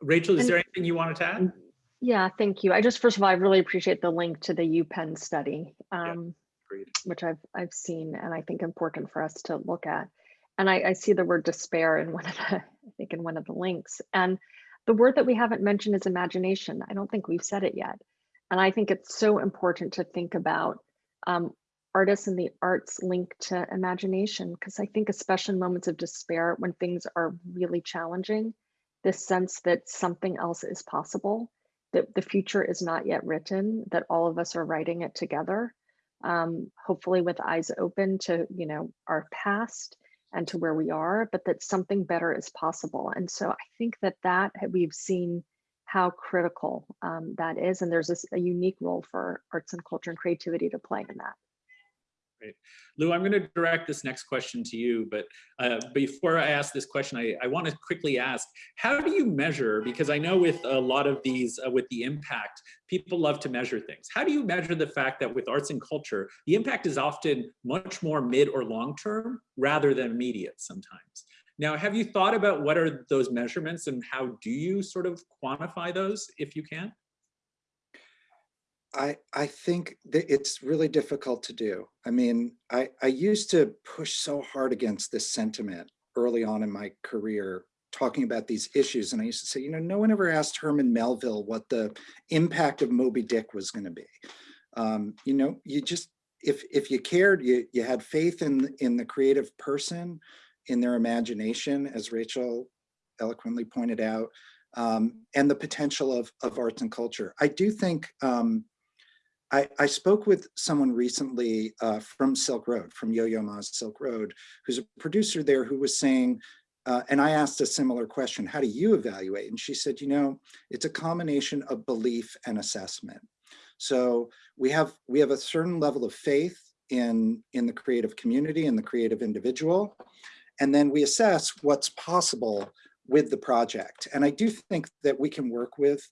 Rachel, is there anything you wanted to add? Yeah, thank you. I just, first of all, I really appreciate the link to the UPenn study, um, Agreed. which I've, I've seen and I think important for us to look at. And I, I see the word despair in one of the, I think in one of the links. And the word that we haven't mentioned is imagination. I don't think we've said it yet. And I think it's so important to think about um, artists and the arts linked to imagination, because I think especially in moments of despair, when things are really challenging, this sense that something else is possible that the future is not yet written, that all of us are writing it together, um, hopefully with eyes open to, you know, our past and to where we are, but that something better is possible. And so I think that that we've seen how critical um, that is. And there's this, a unique role for arts and culture and creativity to play in that. Great. Lou, I'm going to direct this next question to you, but uh, before I ask this question, I, I want to quickly ask, how do you measure, because I know with a lot of these, uh, with the impact, people love to measure things. How do you measure the fact that with arts and culture, the impact is often much more mid or long-term rather than immediate sometimes? Now, have you thought about what are those measurements and how do you sort of quantify those if you can? I, I think that it's really difficult to do. I mean, I, I used to push so hard against this sentiment early on in my career, talking about these issues. And I used to say, you know, no one ever asked Herman Melville what the impact of Moby Dick was going to be. Um, you know, you just, if, if you cared, you, you had faith in, in the creative person, in their imagination, as Rachel eloquently pointed out, um, and the potential of, of arts and culture. I do think, um, I, I, spoke with someone recently uh, from Silk Road, from Yo-Yo Ma's Silk Road, who's a producer there who was saying, uh, and I asked a similar question, how do you evaluate? And she said, you know, it's a combination of belief and assessment. So we have we have a certain level of faith in, in the creative community and the creative individual. And then we assess what's possible with the project. And I do think that we can work with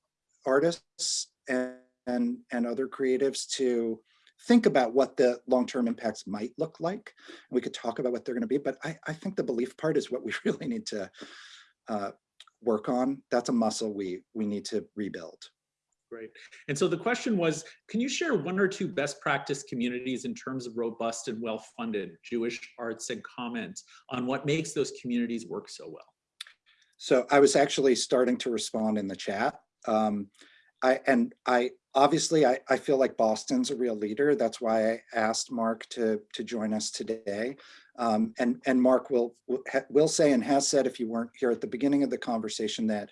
artists and, and, and other creatives to think about what the long-term impacts might look like. And we could talk about what they're gonna be, but I, I think the belief part is what we really need to uh, work on. That's a muscle we, we need to rebuild. Great. And so the question was, can you share one or two best practice communities in terms of robust and well-funded Jewish arts and comment on what makes those communities work so well? So I was actually starting to respond in the chat. Um, I and I obviously I, I feel like Boston's a real leader. That's why I asked Mark to to join us today. Um, and and Mark will will, say and has said if you weren't here at the beginning of the conversation that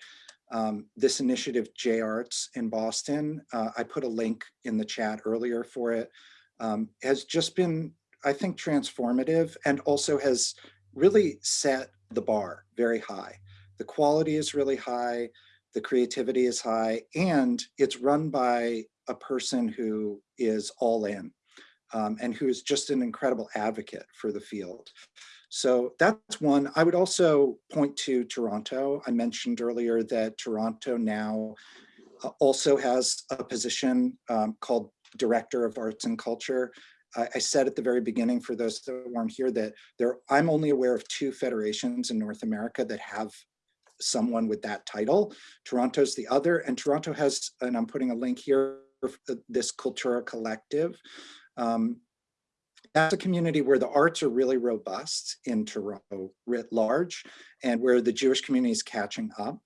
um, this initiative JArts in Boston, uh, I put a link in the chat earlier for it, um, has just been I think transformative and also has really set the bar very high. The quality is really high, the creativity is high, and it's run by a person who is all in um, and who is just an incredible advocate for the field. So that's one. I would also point to Toronto. I mentioned earlier that Toronto now uh, also has a position um, called Director of Arts and Culture. I, I said at the very beginning, for those that weren't here, that there I'm only aware of two federations in North America that have someone with that title. Toronto's the other, and Toronto has, and I'm putting a link here, this Cultura Collective. Um, that's a community where the arts are really robust in Toronto writ large, and where the Jewish community is catching up.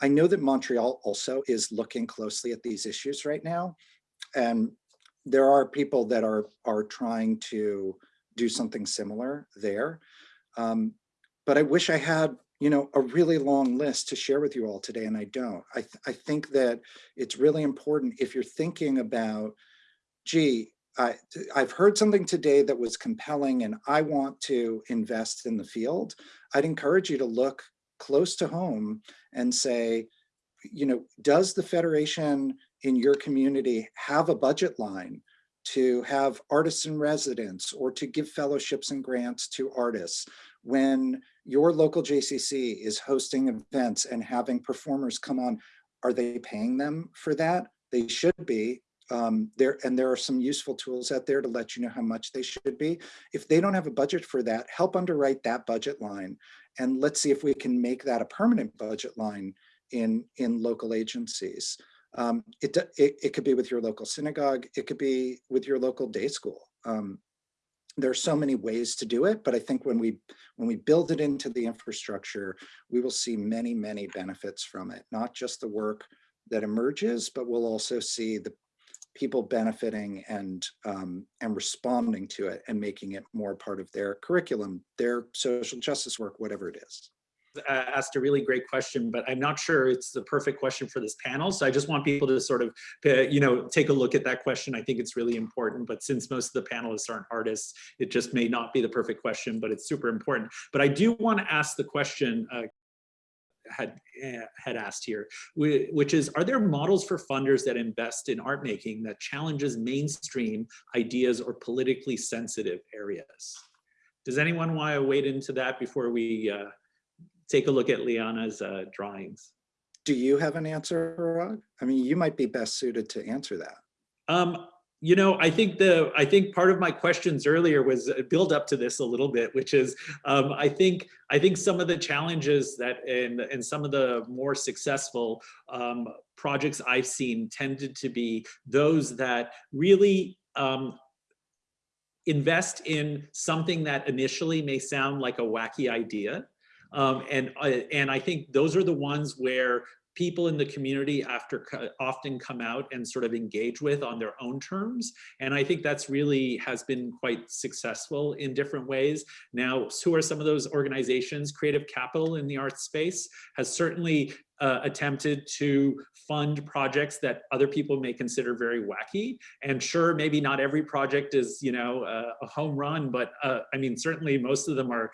I know that Montreal also is looking closely at these issues right now, and there are people that are are trying to do something similar there. Um, but I wish I had you know, a really long list to share with you all today, and I don't. I, th I think that it's really important if you're thinking about, gee, I, I've heard something today that was compelling and I want to invest in the field. I'd encourage you to look close to home and say, you know, does the Federation in your community have a budget line to have artists in residence or to give fellowships and grants to artists when your local JCC is hosting events and having performers come on, are they paying them for that? They should be. Um, there and there are some useful tools out there to let you know how much they should be. If they don't have a budget for that, help underwrite that budget line. And let's see if we can make that a permanent budget line in, in local agencies. Um, it, it, it could be with your local synagogue. It could be with your local day school. Um, there are so many ways to do it, but I think when we when we build it into the infrastructure, we will see many, many benefits from it, not just the work that emerges, but we'll also see the people benefiting and um, and responding to it and making it more part of their curriculum, their social justice work, whatever it is asked a really great question, but I'm not sure it's the perfect question for this panel. So I just want people to sort of, uh, you know, take a look at that question. I think it's really important, but since most of the panelists aren't artists, it just may not be the perfect question, but it's super important. But I do want to ask the question uh, had uh, had asked here, which is, are there models for funders that invest in art making that challenges mainstream ideas or politically sensitive areas? Does anyone want to wade into that before we uh, take a look at Liana's uh, drawings. Do you have an answer, Hrag? I mean, you might be best suited to answer that. Um, you know, I think the I think part of my questions earlier was build up to this a little bit, which is um, I think I think some of the challenges that in and some of the more successful um, projects I've seen tended to be those that really um, invest in something that initially may sound like a wacky idea, um, and, uh, and I think those are the ones where people in the community after often come out and sort of engage with on their own terms. And I think that's really has been quite successful in different ways. Now, who are some of those organizations? Creative Capital in the arts space has certainly uh, attempted to fund projects that other people may consider very wacky. And sure, maybe not every project is, you know, uh, a home run, but uh, I mean, certainly most of them are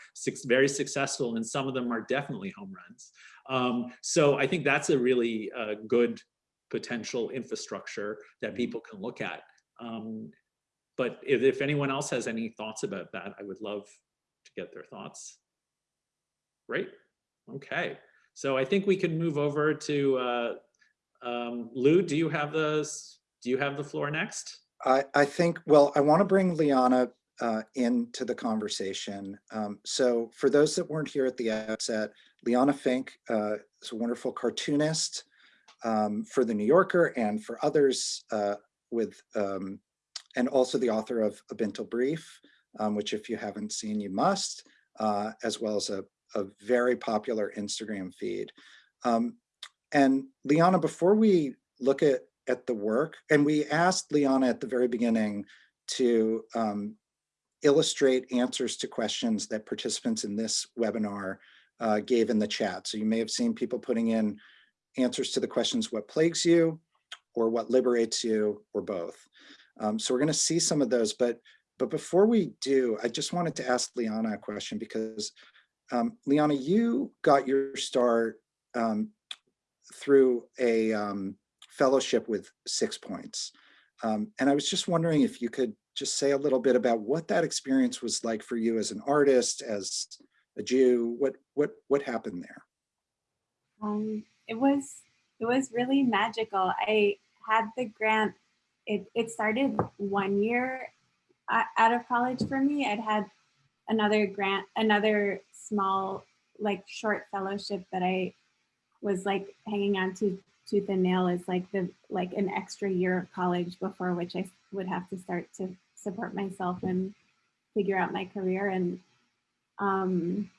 very successful and some of them are definitely home runs. Um, so I think that's a really uh, good potential infrastructure that people can look at. Um, but if, if anyone else has any thoughts about that, I would love to get their thoughts. Great. Okay. So I think we can move over to uh, um, Lou. Do you have the do you have the floor next? I, I think, well, I want to bring Liana uh, into the conversation. Um, so for those that weren't here at the outset, Liana Finck uh, is a wonderful cartoonist um, for The New Yorker and for others uh, with, um, and also the author of A Bintel Brief, um, which if you haven't seen, you must, uh, as well as a, a very popular Instagram feed. Um, and Liana, before we look at at the work. And we asked Liana at the very beginning to um, illustrate answers to questions that participants in this webinar uh, gave in the chat. So you may have seen people putting in answers to the questions, what plagues you, or what liberates you, or both. Um, so we're gonna see some of those, but, but before we do, I just wanted to ask Liana a question because um, Liana, you got your start um, through a, um, fellowship with Six Points. Um, and I was just wondering if you could just say a little bit about what that experience was like for you as an artist, as a Jew, what, what, what happened there? Um, it was it was really magical. I had the grant. It it started one year out of college for me. I'd had another grant, another small like short fellowship that I was like hanging on to tooth and nail as like the like an extra year of college before which I would have to start to support myself and figure out my career and um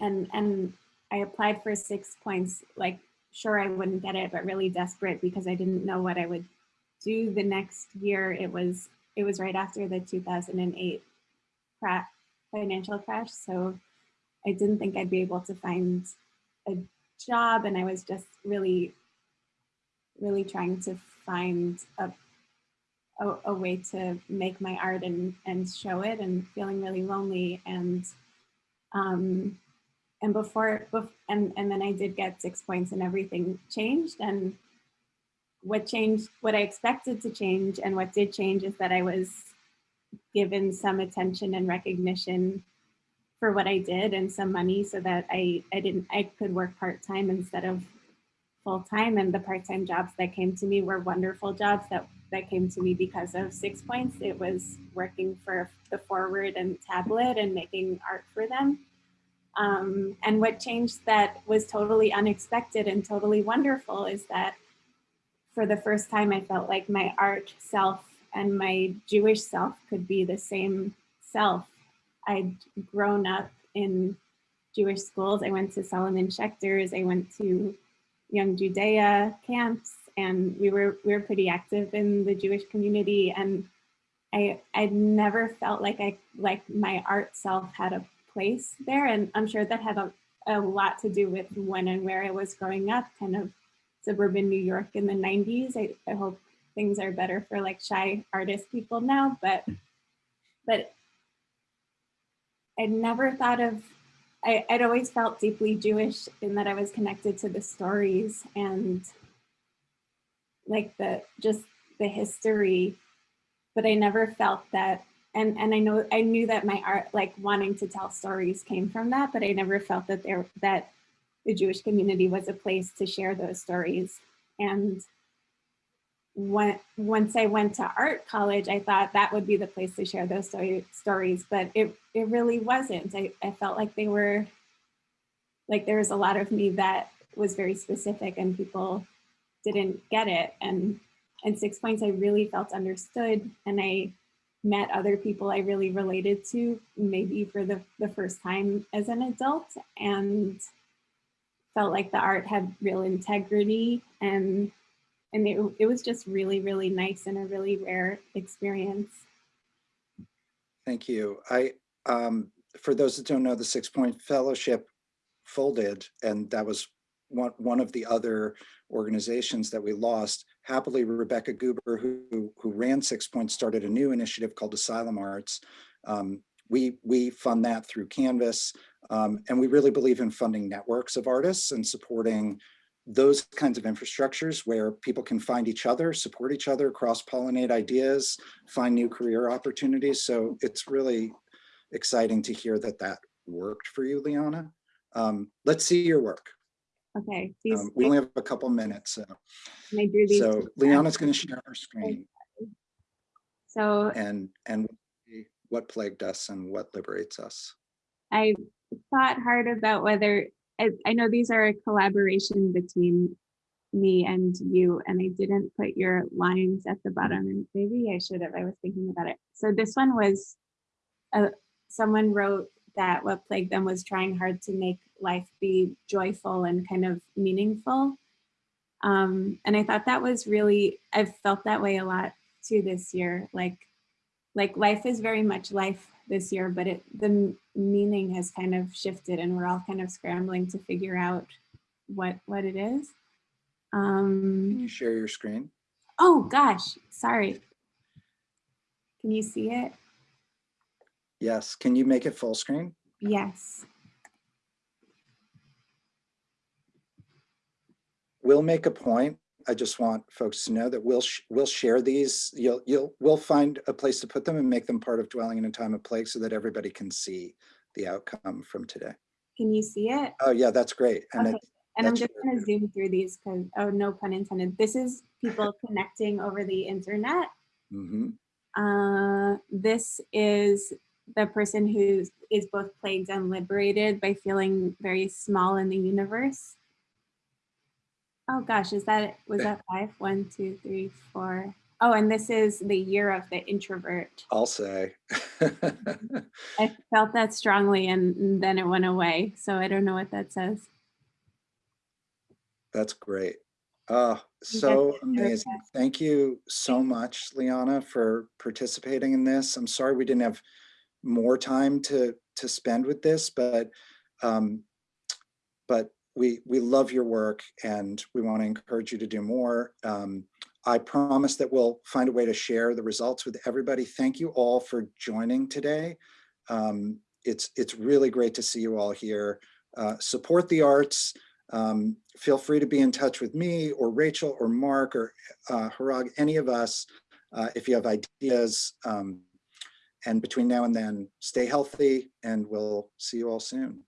and and I applied for six points, like sure I wouldn't get it, but really desperate because I didn't know what I would do the next year. It was it was right after the 2008 crash, financial crash, so I didn't think I'd be able to find a job, and I was just really, really trying to find a a, a way to make my art and and show it, and feeling really lonely and. Um, and before, bef- and and then I did get six points and everything changed. And what changed what I expected to change and what did change is that I was given some attention and recognition for what I did and some money so that I I didn't I could work part-time instead of full-time. And the part-time jobs that came to me were wonderful jobs that that came to me because of six points it was working for the forward and tablet and making art for them um, and what changed that was totally unexpected and totally wonderful is that for the first time, I felt like my art self and my Jewish self could be the same self. I'd grown up in Jewish schools. I went to Solomon Schechter's. I went to Young Judaea camps, and we were we were pretty active in the Jewish community. And I I'd never felt like I like my art self had a place there. And I'm sure that had a, a lot to do with when and where I was growing up, kind of suburban New York in the 90s. I, I hope things are better for like shy artist people now, but but I'd never thought of I, I'd always felt deeply Jewish in that I was connected to the stories and like the just the history, but I never felt that and and I know I knew that my art like wanting to tell stories came from that, but I never felt that there that the Jewish community was a place to share those stories. And when once I went to art college, I thought that would be the place to share those story, stories, but it it really wasn't. I, I felt like they were like there was a lot of me that was very specific and people didn't get it. And and six points I really felt understood and I met other people I really related to, maybe for the, the first time as an adult, and felt like the art had real integrity and and it, it was just really, really nice and a really rare experience. Thank you. I, um, for those that don't know, the Six Point Fellowship folded, and that was one, one of the other organizations that we lost. Happily, Rebecca Guber, who, who ran Six Points, started a new initiative called Asylum Arts. Um, we, we fund that through Canvas, um, and we really believe in funding networks of artists and supporting those kinds of infrastructures where people can find each other, support each other, cross-pollinate ideas, find new career opportunities. So it's really exciting to hear that that worked for you, Liana. Um, let's see your work. Okay, these, Um, we only have a couple minutes. So, I drew these. so Liana's going to share her screen So and, and what plagued us and what liberates us. I thought hard about whether, I, I know these are a collaboration between me and you, and I didn't put your lines at the bottom, and maybe I should have, I was thinking about it. So this one was, uh, someone wrote that what plagued them was trying hard to make life be joyful and kind of meaningful. Um, and I thought that was really, I've felt that way a lot too this year, like like life is very much life this year, but it the meaning has kind of shifted, and we're all kind of scrambling to figure out what what it is. Um, Can you share your screen? oh gosh, sorry. Can you see it? Yes. Can you make it full screen? Yes. We'll make a point. I just want folks to know that we'll, sh- we'll share these. You'll, you'll, we'll find a place to put them and make them part of dwelling in a time of plague so that everybody can see the outcome from today. Can you see it? Oh, yeah, that's great. And Okay. it, And I'm just gonna zoom through these because, oh, no pun intended. This is people connecting over the internet. Mm -hmm. Uh, this is the person who is both plagued and liberated by feeling very small in the universe. Oh gosh, is that, was that five? One, two, three, four. Oh, and this is the year of the introvert. I'll say. I felt that strongly and then it went away. So I don't know what that says. That's great. Ah, Think so amazing. Thank you so much, Liana, for participating in this. I'm sorry we didn't have more time to to spend with this, but um, but we we love your work and we want to encourage you to do more. Um, I promise that we'll find a way to share the results with everybody. Thank you all for joining today. Um, it's it's really great to see you all here. Uh, support the arts. Um, feel free to be in touch with me or Rachel or Mark or uh, Hrag, any of us, uh, if you have ideas. Um, and between now and then, stay healthy and we'll see you all soon.